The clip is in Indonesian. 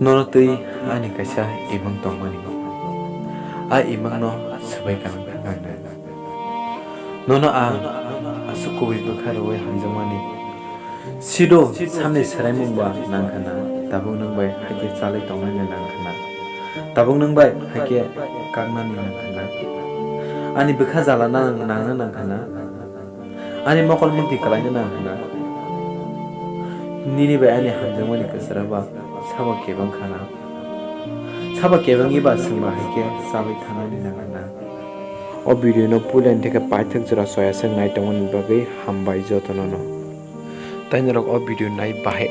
nono tui ani kaisa imang tongmani a imang no sabai kanang khangna nono ang asu kubi bukharo wai hangjamani sido samne sarai mungba nangkhana. Tabung nang bai hake chalai tongnani nangkhana. Tabung nang bai hake kagnani nangkhana. Ani bukha nang nangna nangkhana. Ani mokol mukti kalaina nangkhana. Nini bai ani hangjamani kasaraba sabo kebang khana sabo kebang iba singba hake sabai thanani nangana o video no pulen থেকে পাইথক জরা soya song নাই তমন বাগৈ হামবাই যতন ন তাই নরক o video নাই বাহে